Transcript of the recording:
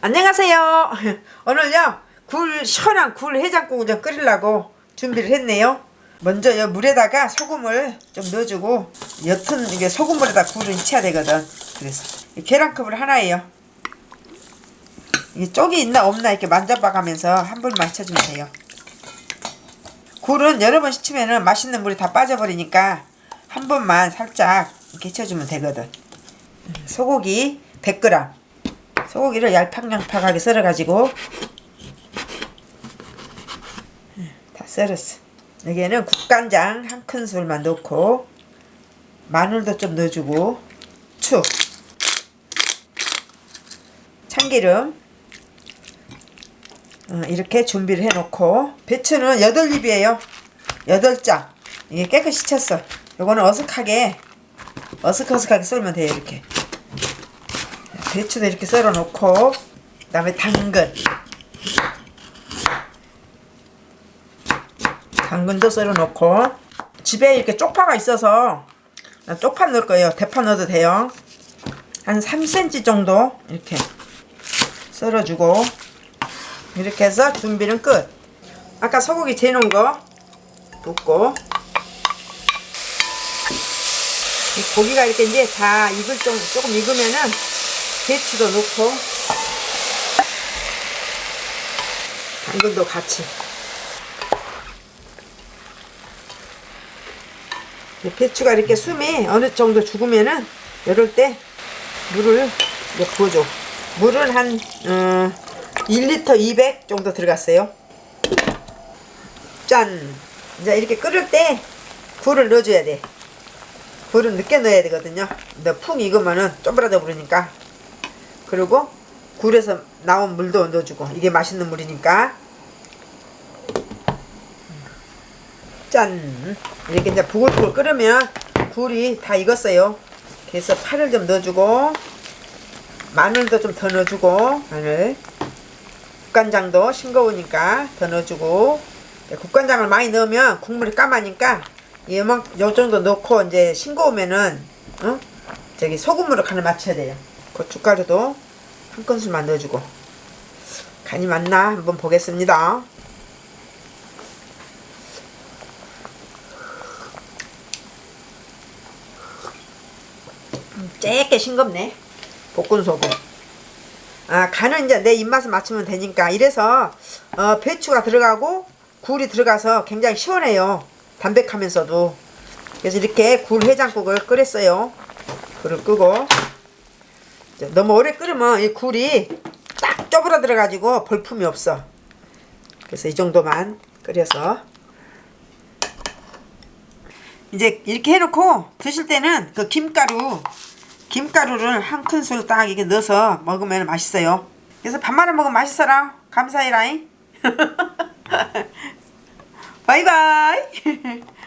안녕하세요. 오늘요 굴 시원한 굴 해장국을 좀 끓이려고 준비를 했네요. 먼저 이 물에다가 소금을 좀 넣어주고 옅은 이게 소금물에다 굴을 익혀야 되거든. 그래서 이 계란컵을 하나예요. 이게 쪽이 있나 없나 이렇게 만져봐가면서 한 번 맞춰주면 돼요. 굴은 여러 번 씻으면 맛있는 물이 다 빠져버리니까 한 번만 살짝 이렇게 쳐주면 되거든. 소고기 100g 소고기를 얄팍얄팍하게 썰어가지고. 다 썰었어. 여기에는 국간장 한 큰술만 넣고 마늘도 좀 넣어주고. 축 참기름. 어, 이렇게 준비를 해놓고. 배추는 8입이에요. 8장. 이게 깨끗이 쳤어. 요거는 어색하게 어색어색하게 썰면 돼요 이렇게 배추도 이렇게 썰어 놓고 그 다음에 당근. 당근도 썰어 놓고 집에 이렇게 쪽파가 있어서 쪽파 넣을 거예요. 대파 넣어도 돼요. 한 3cm 정도 이렇게 썰어주고 이렇게 해서 준비는 끝. 아까 소고기 재놓은 거 붓고. 고기가 이렇게 이제 다 익을 정도 조금 익으면은 배추도 넣고. 당근도 같이. 배추가 이렇게 숨이 어느 정도 죽으면은 이럴 때 물을 부어줘. 물은 한 어, 1리터 200 정도 들어갔어요. 짠. 이제 이렇게 끓을 때 굴을 넣어줘야 돼. 굴은 늦게 넣어야 되거든요. 근데 푹 익으면은 쪼그라져 버리니까 그리고 굴에서 나온 물도 넣어주고. 이게 맛있는 물이니까. 짠. 이렇게 이제 부글부글 끓으면 굴이 다 익었어요. 그래서 파를 좀 넣어주고 마늘도 좀 더 넣어주고 마늘. 국간장도 싱거우니까 더 넣어주고. 국간장을 많이 넣으면 국물이 까마니까 요만 요 정도 넣고 이제 싱거우면은 어? 저기 소금으로 간을 맞춰야 돼요 고춧가루도 한 큰술만 넣어주고. 간이 맞나? 한번 보겠습니다. 음, 쬐게 싱겁네. 볶은 소금. 아 간은 이제 내 입맛에 맞추면 되니까. 이래서 어, 배추가 들어가고 굴이 들어가서 굉장히 시원해요. 담백하면서도. 그래서 이렇게 굴 해장국을 끓였어요. 굴을 끄고 너무 오래 끓으면 이 굴이 딱 쪼그라들어 가지고 볼품이 없어. 그래서 이 정도만 끓여서. 이제 이렇게 해놓고 드실 때는 그 김가루 김가루를 한 큰술 딱 이렇게 넣어서 먹으면 맛있어요. 그래서 밥 말아 먹으면 맛있어라. 감사해라잉. 바이바이